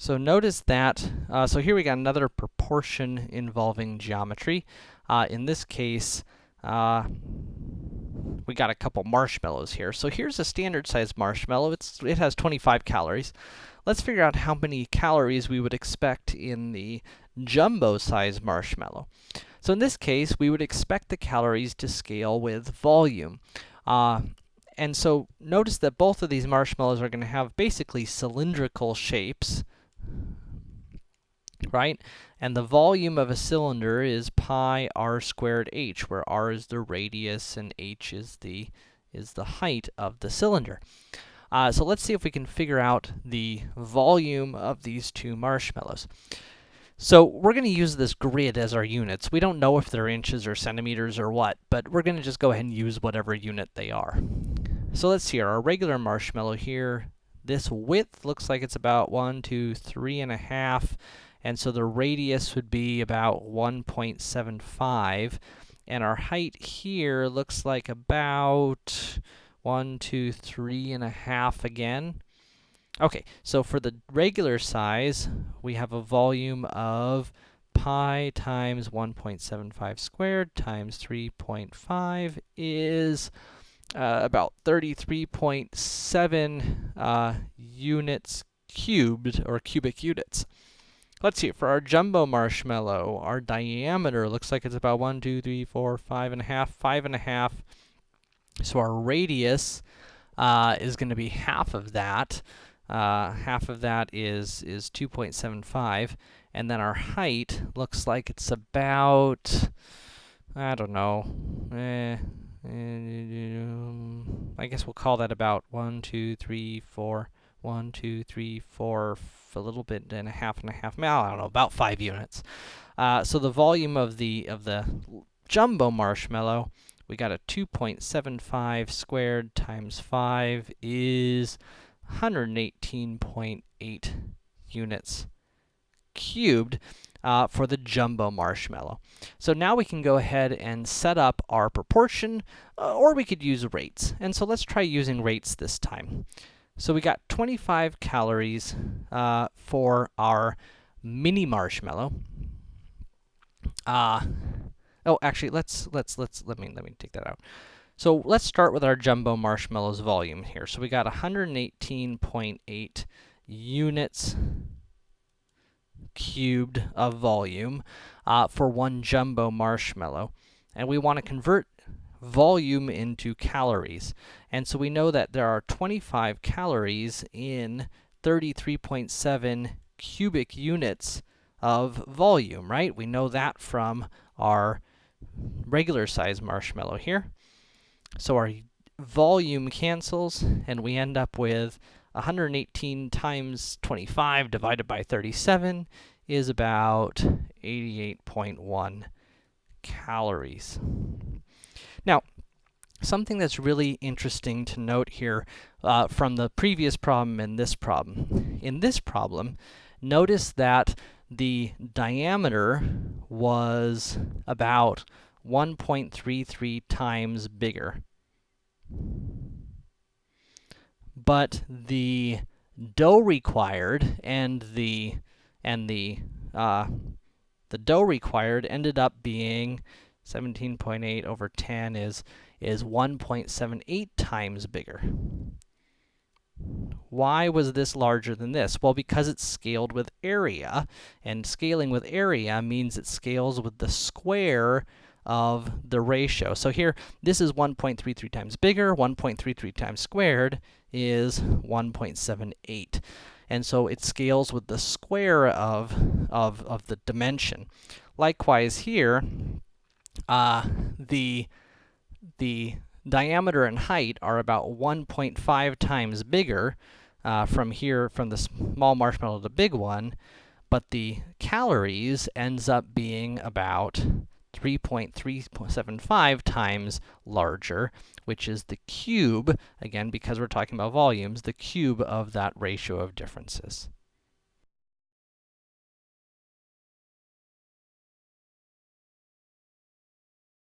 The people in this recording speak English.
So notice that, uh, so here we got another proportion involving geometry. Uh, in this case, uh, we got a couple marshmallows here. So here's a standard size marshmallow. It's, it has 25 calories. Let's figure out how many calories we would expect in the jumbo size marshmallow. So in this case, we would expect the calories to scale with volume. Uh, and so notice that both of these marshmallows are going to have basically cylindrical shapes, right? And the volume of a cylinder is pi r squared h, where r is the radius and h is the is the height of the cylinder. Uh, so let's see if we can figure out the volume of these two marshmallows. So we're going to use this grid as our units. We don't know if they're inches or centimeters or what, but we're going to just go ahead and use whatever unit they are. So let's see, our regular marshmallow here, this width looks like it's about one, two, three and a half, and so the radius would be about 1.75, and our height here looks like about one, two, three and a half again. Okay, so for the regular size, we have a volume of pi times 1.75 squared times 3.5 is uh, about 33.7 uh, units cubed, or cubic units. Let's see, for our jumbo marshmallow, our diameter looks like it's about one, two, three, four, five and a half, five and a half. So our radius uh, is going to be half of that. Uh, half of that is, is 2.75, and then our height looks like it's about, I don't know, eh, eh, I guess we'll call that about one, two, three, four, one, two, three, four, a little bit and a half and a half, I don't know, about 5 units. Uh, so the volume of the, of the jumbo marshmallow, we got a 2.75 squared times 5 is 118.8 units cubed uh, for the jumbo marshmallow. So now we can go ahead and set up our proportion, uh, or we could use rates. And so let's try using rates this time. So we got 25 calories uh, for our mini marshmallow. Uh, oh, actually, let's, let's, let's, let me, let me take that out. So let's start with our jumbo marshmallows volume here. So we got 118.8 units cubed of volume uh, for one jumbo marshmallow. And we want to convert volume into calories. And so we know that there are 25 calories in 33.7 cubic units of volume, right? We know that from our regular size marshmallow here. So our volume cancels, and we end up with 118 times 25 divided by 37 is about 88.1 calories. Now, something that's really interesting to note here uh, from the previous problem and this problem. In this problem, notice that the diameter was about 1.33 times bigger. But the dough required and the and the uh, the dough required ended up being 17.8 over 10 is is 1.78 times bigger. Why was this larger than this? Well, because it's scaled with area, and scaling with area means it scales with the square of the ratio. So here, this is 1.33 times bigger, 1.33 times squared is 1.78. And so it scales with the square of, of, of the dimension. Likewise here, uh, the, the diameter and height are about 1.5 times bigger uh, from here, from the small marshmallow to the big one, but the calories ends up being about 3.375 times larger, which is the cube, again, because we're talking about volumes, the cube of that ratio of differences.